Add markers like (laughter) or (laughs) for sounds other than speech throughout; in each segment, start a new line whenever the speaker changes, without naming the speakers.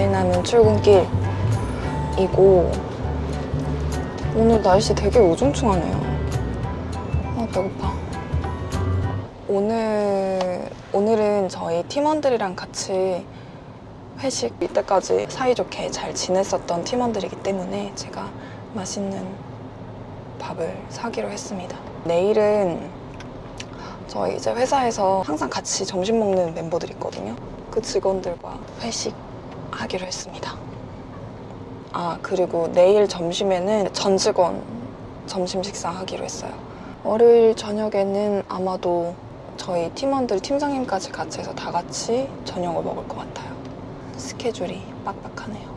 4일 남은 출근길이고 오늘 날씨 되게 우중충하네요. 아 배고파. 오늘 오늘은 저희 팀원들이랑 같이 회식 이때까지 사이좋게 잘 지냈었던 팀원들이기 때문에 제가 맛있는 밥을 사기로 했습니다. 내일은 저희 이제 회사에서 항상 같이 점심 먹는 멤버들 있거든요. 그 직원들과 회식 하기로 했습니다. 아 그리고 내일 점심에는 전 직원 점심 식사하기로 했어요. 월요일 저녁에는 아마도 저희 팀원들 팀장님까지 같이 해서 다 같이 저녁을 먹을 것 같아요. 스케줄이 빡빡하네요.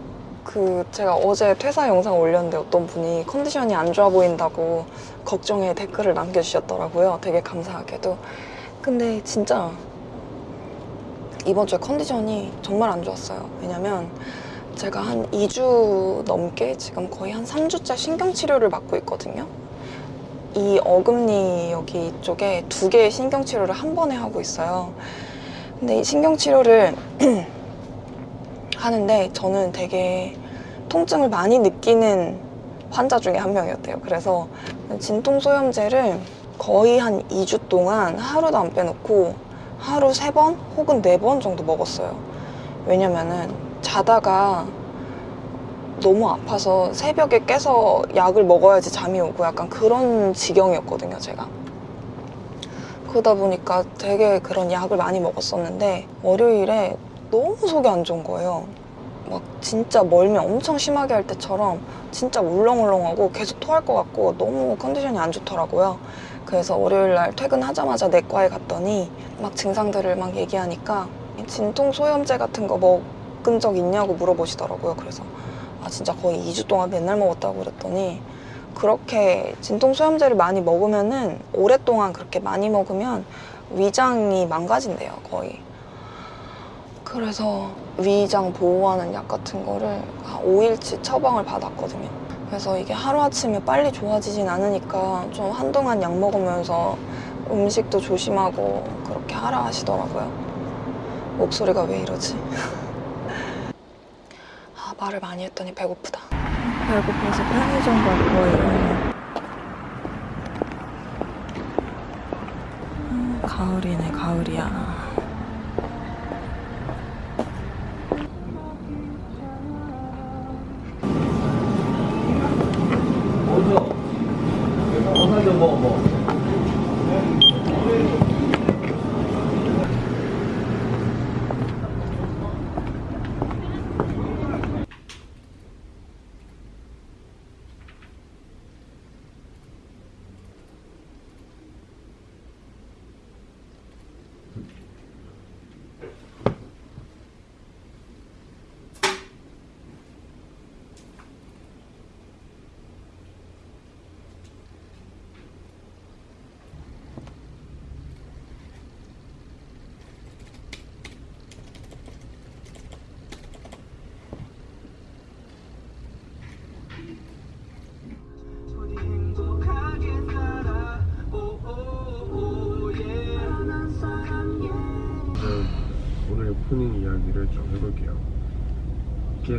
그 제가 어제 퇴사 영상 올렸는데 어떤 분이 컨디션이 안 좋아 보인다고 걱정에 댓글을 남겨주셨더라고요. 되게 감사하게도. 근데 진짜 이번 주에 컨디션이 정말 안 좋았어요. 왜냐면 제가 한 2주 넘게 지금 거의 한 3주째 신경치료를 받고 있거든요. 이 어금니 여기 쪽에 두 개의 신경치료를 한 번에 하고 있어요. 근데 이 신경치료를 (clears throat) 하는데 저는 되게 통증을 많이 느끼는 환자 중에 한 명이었대요. 그래서 진통소염제를 거의 한 2주 동안 하루도 안 빼놓고 하루 3번 혹은 4번 정도 먹었어요. 왜냐면은 자다가 너무 아파서 새벽에 깨서 약을 먹어야지 잠이 오고 약간 그런 지경이었거든요, 제가. 그러다 보니까 되게 그런 약을 많이 먹었었는데 월요일에 너무 속이 안 좋은 거예요. 막 진짜 멀미 엄청 심하게 할 때처럼 진짜 울렁울렁하고 계속 토할 것 같고 너무 컨디션이 안 좋더라고요. 그래서 월요일 날 퇴근하자마자 내과에 갔더니 막 증상들을 막 얘기하니까 진통 소염제 같은 거 먹은 적 있냐고 물어보시더라고요. 그래서 아 진짜 거의 2주 동안 맨날 먹었다고 그랬더니 그렇게 진통 소염제를 많이 먹으면은 오랫동안 그렇게 많이 먹으면 위장이 망가진대요 거의 그래서 위장 보호하는 약 같은 거를 한 5일치 처방을 받았거든요 그래서 이게 하루아침에 빨리 좋아지진 않으니까 좀 한동안 약 먹으면서 음식도 조심하고 그렇게 하라 하시더라고요 목소리가 왜 이러지? (laughs) 아 말을 많이 했더니 배고프다 배고파서 편의점 갈 거예요. 음, 가을이네, 가을이야.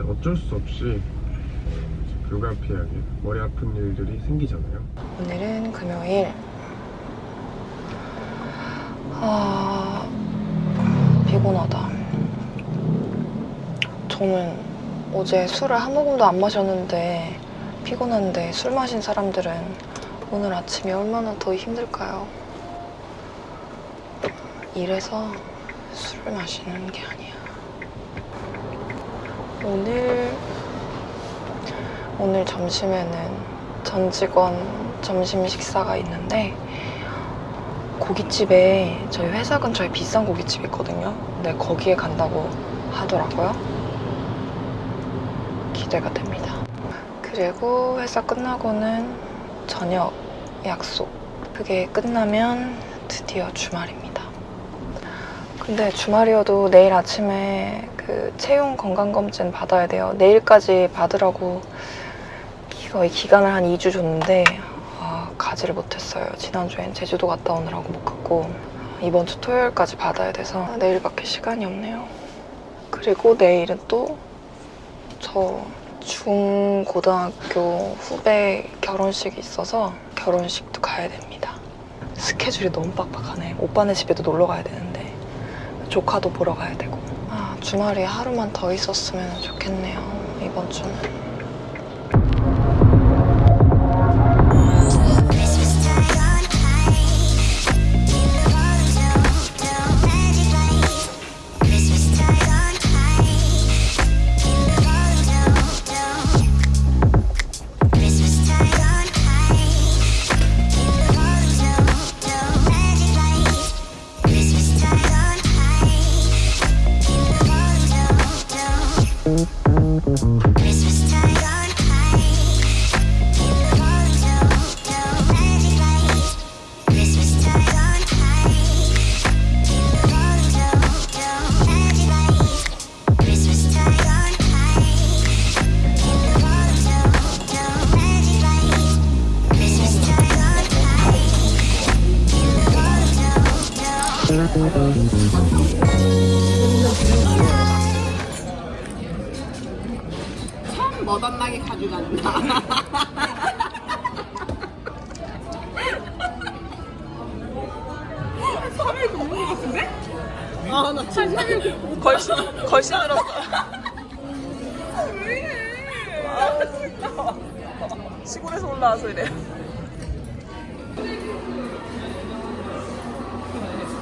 어쩔 수 없이 어, 불가피하게 머리 아픈 일들이 생기잖아요.
오늘은 금요일. 아, 피곤하다. 저는 어제 술을 한 모금도 안 마셨는데 피곤한데 술 마신 사람들은 오늘 아침이 얼마나 더 힘들까요? 이래서 술을 마시는 게 아니야. 오늘 오늘 점심에는 전 직원 점심 식사가 있는데 고깃집에 저희 회사 근처에 비싼 고깃집 있거든요. 근데 거기에 간다고 하더라고요. 기대가 됩니다. 그리고 회사 끝나고는 저녁 약속. 그게 끝나면 드디어 주말입니다. 근데 주말이어도 내일 아침에 그 체용 건강검진 받아야 돼요. 내일까지 받으라고 거의 기간을 한 2주 줬는데 아, 가지를 못했어요. 지난주엔 제주도 갔다 오느라고 못 갔고 이번 주 토요일까지 받아야 돼서 내일밖에 시간이 없네요. 그리고 내일은 또 저 중고등학교 후배 결혼식이 있어서 결혼식도 가야 됩니다. 스케줄이 너무 빡빡하네. 오빠네 집에도 놀러 가야 되는데 조카도 보러 가야 되고 아 주말이 하루만 더 있었으면 좋겠네요. 이번 주는.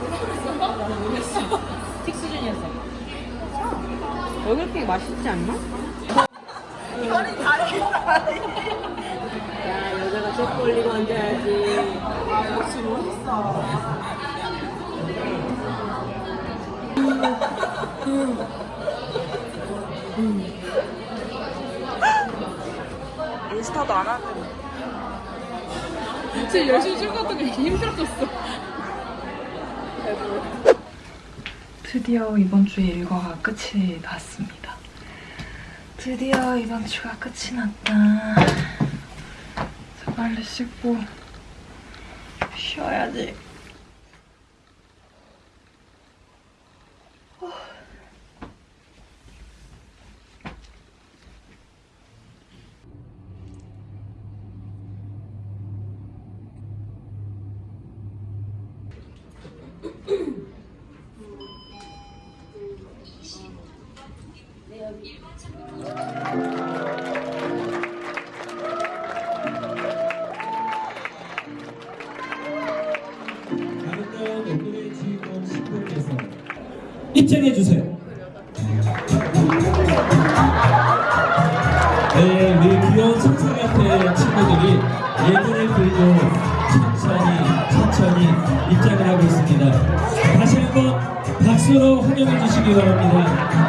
시골에서 올라와서 이래.
틱 수준이었어. 여기 게 맛있지 않나? 야, 여자가 책 올리고 앉아야지. 아, 역시 멋있어.
인스타도 안 하는.
진짜 열심히 찍었던 게 힘들었었어.
드디어 이번 주에 일과가 끝이 났습니다. 드디어 이번 주가 끝이 났다. 자, 빨리 씻고 쉬어야지.
환영해 주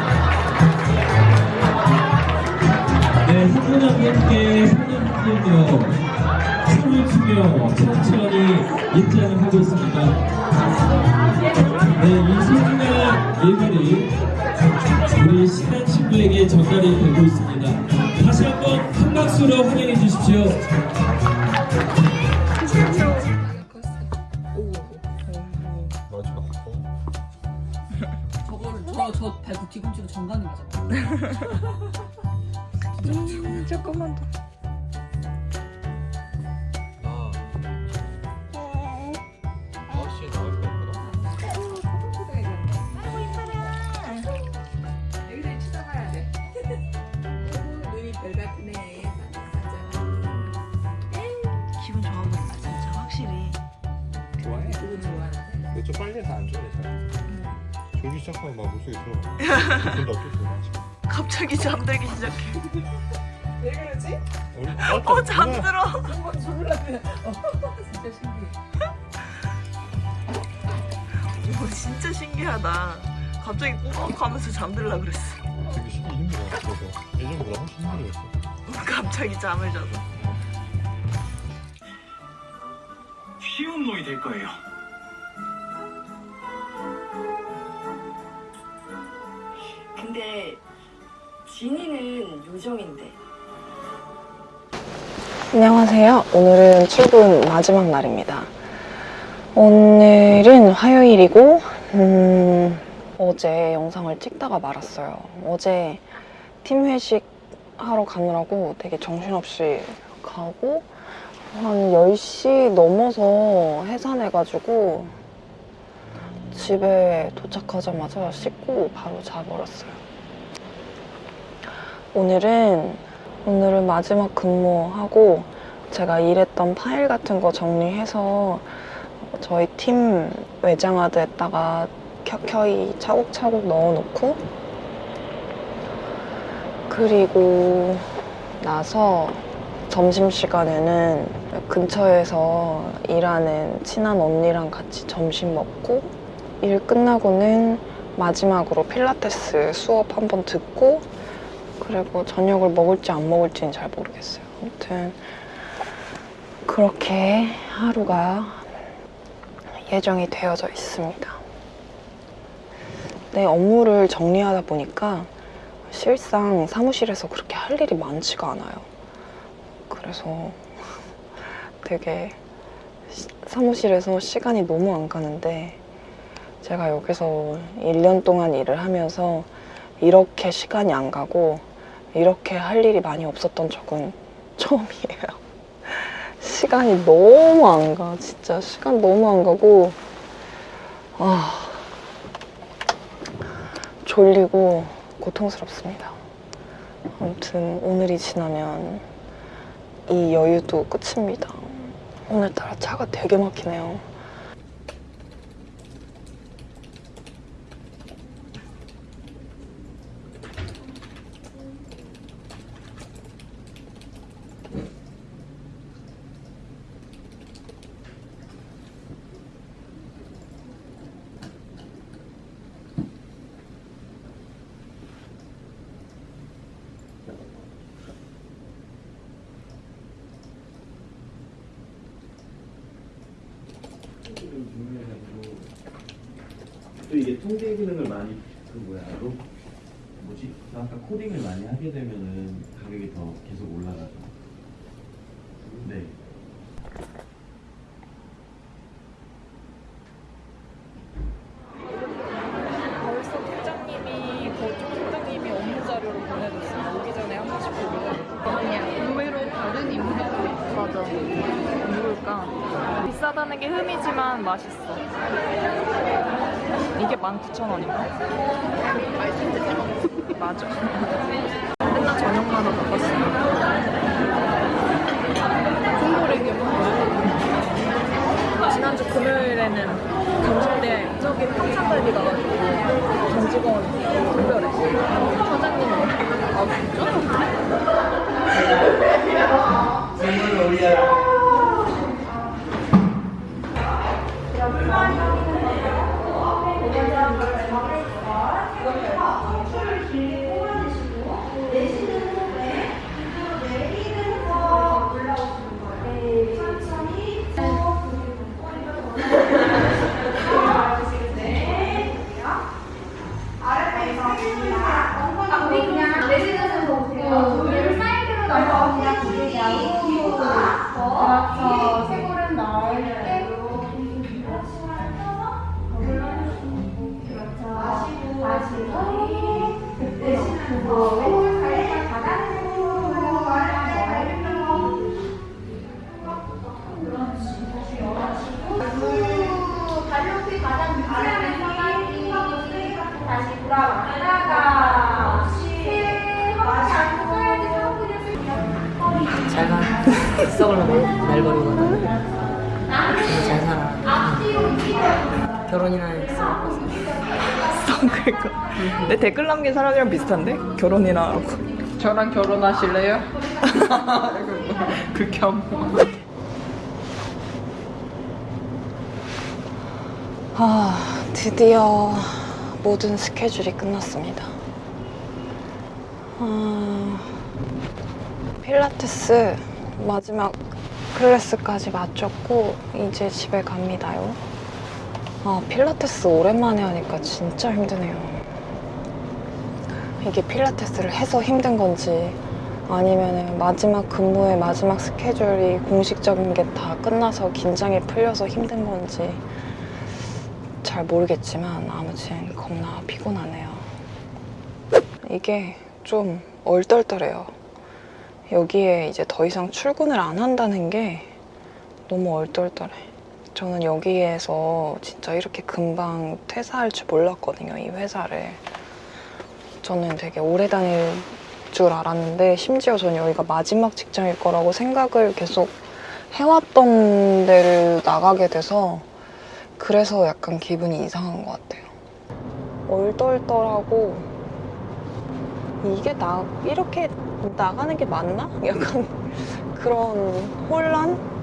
하는데.
근데 좀 빨리 해서 안 좋아해 잘. 졸기 시작하면 막 물속에 들어가. 근데 어쩔
갑자기 잠들기 시작해.
왜 그러지?
어 잠들어.
한번 주물렀네. 진짜 신기해.
이거 진짜 신기하다. 갑자기 꾸벅 하면서 잠들라 그랬어.
되게 쉬기 힘들어. 그래서 예전보다 훨씬 힘들었어. (laughs)
갑자기 잠을 자서.
쉬운 놈이 될 거예요.
근데 진이는 요정인데
안녕하세요. 오늘은 출근 마지막 날입니다. 오늘은 화요일이고, 음, 어제 영상을 찍다가 말았어요. 어제 팀 회식 하러 가느라고 되게 정신없이 가고, 한 10시 넘어서 해산해가지고, 집에 도착하자마자 씻고 바로 자버렸어요. 오늘은, 오늘은 마지막 근무하고, 제가 일했던 파일 같은 거 정리해서 저희 팀 외장하드에다가 켜켜이 차곡차곡 넣어놓고 그리고 나서 점심시간에는 근처에서 일하는 친한 언니랑 같이 점심 먹고 일 끝나고는 마지막으로 필라테스 수업 한번 듣고 그리고 저녁을 먹을지 안 먹을지는 잘 모르겠어요. 아무튼 그렇게 하루가 예정이 되어져 있습니다. 내 업무를 정리하다 보니까 실상 사무실에서 그렇게 할 일이 많지가 않아요. 그래서 되게 시- 사무실에서 시간이 너무 안 가는데 제가 여기서 1년 동안 일을 하면서 이렇게 시간이 안 가고 이렇게 할 일이 많이 없었던 적은 처음이에요. (laughs) 시간이 너무 안 가. 진짜 시간 너무 안 가고 아 졸리고 고통스럽습니다. 아무튼 오늘이 지나면 이 여유도 끝입니다. 오늘따라 차가 되게 막히네요.
또 이게 통계 기능을 많이 그 뭐야 로 뭐지 그 아까 코딩을 많이 하게 되면은 가격이 더 계속 올라가죠. 네.
벌써 팀장님이 거쪽 팀장님이 업무 자료를 보내줬어요. 오기 전에 한 번씩 보고. 아니야. 의외로 다른 임무자들이 있어. 맞아. 누굴까? 비싸다는 게 흠이지만 맛있어. 이게 19,000원인가? (laughs) 맞아. 맨날 저녁마다 바꿨어. 지난주 금요일에는 경찰대 저기 평창갈비 가가지고 정직원 특별했어. 사장님이 아 진짜?
잘가. 썩으려고 날 버리거든 잘 살아. 결혼이나 했어 (laughs)
그러니까 내 댓글 남긴 사람이랑 비슷한데? 결혼이나 하고 저랑 결혼하실래요? (laughs) 극혐
아, 드디어 모든 스케줄이 끝났습니다. 아, 필라테스 마지막 클래스까지 마쳤고 이제 집에 갑니다요. 아, 필라테스 오랜만에 하니까 진짜 힘드네요. 이게 필라테스를 해서 힘든 건지 아니면 마지막 근무의 마지막 스케줄이 공식적인 게 다 끝나서 긴장이 풀려서 힘든 건지 잘 모르겠지만 아무튼 겁나 피곤하네요. 이게 좀 얼떨떨해요. 여기에 이제 더 이상 출근을 안 한다는 게 너무 얼떨떨해. 저는 여기에서 진짜 이렇게 금방 퇴사할 줄 몰랐거든요, 이 회사를. 저는 되게 오래 다닐 줄 알았는데, 심지어 저는 여기가 마지막 직장일 거라고 생각을 계속 해왔던 데를 나가게 돼서, 그래서 약간 기분이 이상한 것 같아요. 얼떨떨하고, 이게 나, 이렇게 나가는 게 맞나? (laughs) 약간 그런 혼란?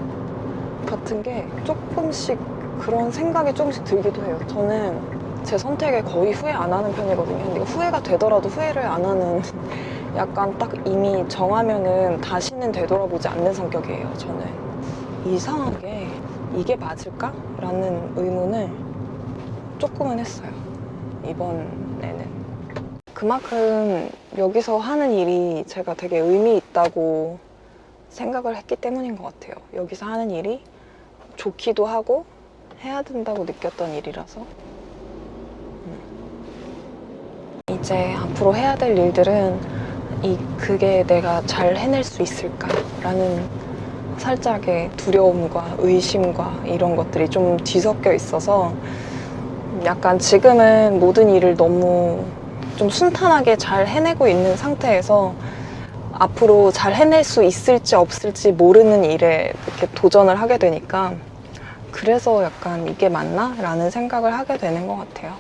같은 게 조금씩 그런 생각이 조금씩 들기도 해요. 저는 제 선택에 거의 후회 안 하는 편이거든요. 근데 후회가 되더라도 후회를 안 하는 (laughs) 약간 딱 이미 정하면은 다시는 되돌아보지 않는 성격이에요. 저는 이상하게 이게 맞을까? 라는 의문을 조금은 했어요. 이번에는. 그만큼 여기서 하는 일이 제가 되게 의미 있다고 생각을 했기 때문인 것 같아요. 여기서 하는 일이 좋기도 하고 해야 된다고 느꼈던 일이라서 음. 이제 앞으로 해야 될 일들은 이 그게 내가 잘 해낼 수 있을까라는 살짝의 두려움과 의심과 이런 것들이 좀 뒤섞여 있어서 약간 지금은 모든 일을 너무 좀 순탄하게 잘 해내고 있는 상태에서 앞으로 잘 해낼 수 있을지 없을지 모르는 일에 이렇게 도전을 하게 되니까 그래서 약간 이게 맞나? 라는 생각을 하게 되는 것 같아요.